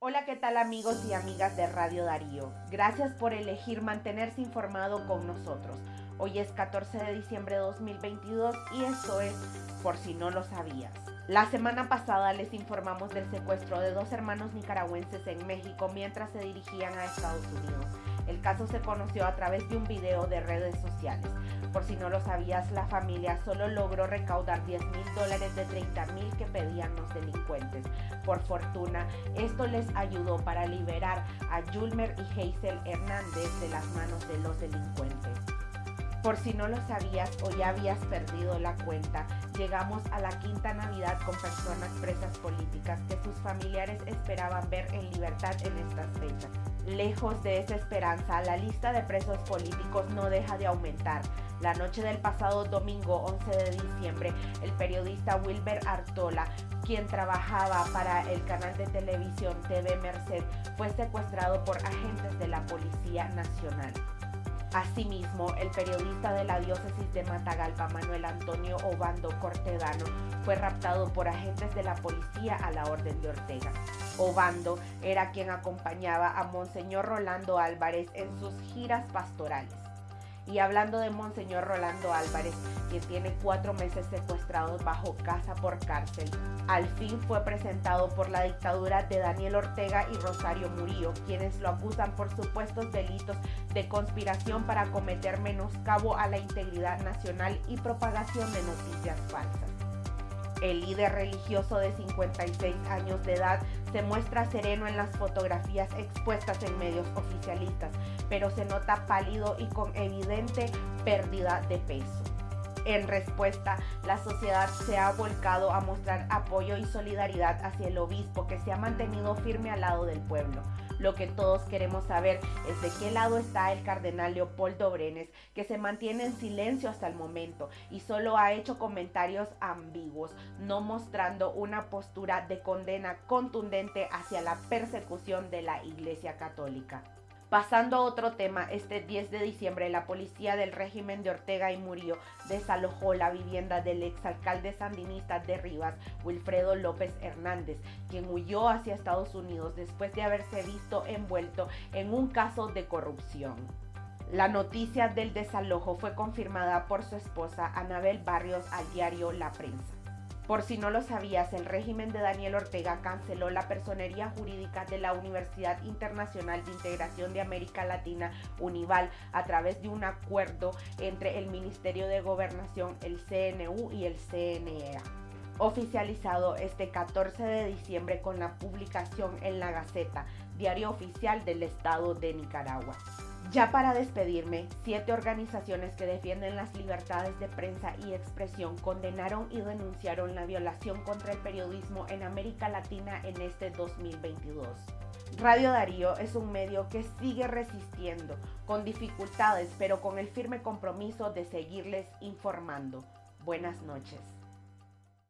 Hola, ¿qué tal amigos y amigas de Radio Darío? Gracias por elegir mantenerse informado con nosotros. Hoy es 14 de diciembre de 2022 y esto es Por si no lo sabías. La semana pasada les informamos del secuestro de dos hermanos nicaragüenses en México mientras se dirigían a Estados Unidos. El caso se conoció a través de un video de redes sociales. Por si no lo sabías, la familia solo logró recaudar 10 mil dólares de 30 mil que pedían los delincuentes. Por fortuna, esto les ayudó para liberar a Julmer y Hazel Hernández de las manos de los delincuentes. Por si no lo sabías o ya habías perdido la cuenta, llegamos a la quinta Navidad con personas presas políticas que sus familiares esperaban ver en libertad en estas fechas. Lejos de esa esperanza, la lista de presos políticos no deja de aumentar. La noche del pasado domingo 11 de diciembre, el periodista Wilber Artola, quien trabajaba para el canal de televisión TV Merced, fue secuestrado por agentes de la Policía Nacional. Asimismo, el periodista de la diócesis de Matagalpa, Manuel Antonio Obando Cortedano, fue raptado por agentes de la policía a la orden de Ortega. Obando era quien acompañaba a Monseñor Rolando Álvarez en sus giras pastorales. Y hablando de Monseñor Rolando Álvarez, quien tiene cuatro meses secuestrado bajo casa por cárcel, al fin fue presentado por la dictadura de Daniel Ortega y Rosario Murillo, quienes lo acusan por supuestos delitos de conspiración para cometer menoscabo a la integridad nacional y propagación de noticias falsas. El líder religioso de 56 años de edad se muestra sereno en las fotografías expuestas en medios oficialistas, pero se nota pálido y con evidente pérdida de peso. En respuesta, la sociedad se ha volcado a mostrar apoyo y solidaridad hacia el obispo que se ha mantenido firme al lado del pueblo. Lo que todos queremos saber es de qué lado está el cardenal Leopoldo Brenes, que se mantiene en silencio hasta el momento y solo ha hecho comentarios ambiguos, no mostrando una postura de condena contundente hacia la persecución de la Iglesia Católica. Pasando a otro tema, este 10 de diciembre la policía del régimen de Ortega y Murillo desalojó la vivienda del exalcalde sandinista de Rivas, Wilfredo López Hernández, quien huyó hacia Estados Unidos después de haberse visto envuelto en un caso de corrupción. La noticia del desalojo fue confirmada por su esposa Anabel Barrios al diario La Prensa. Por si no lo sabías, el régimen de Daniel Ortega canceló la personería jurídica de la Universidad Internacional de Integración de América Latina, UNIVAL, a través de un acuerdo entre el Ministerio de Gobernación, el CNU y el CNEA oficializado este 14 de diciembre con la publicación en la Gaceta, diario oficial del Estado de Nicaragua. Ya para despedirme, siete organizaciones que defienden las libertades de prensa y expresión condenaron y denunciaron la violación contra el periodismo en América Latina en este 2022. Radio Darío es un medio que sigue resistiendo, con dificultades, pero con el firme compromiso de seguirles informando. Buenas noches.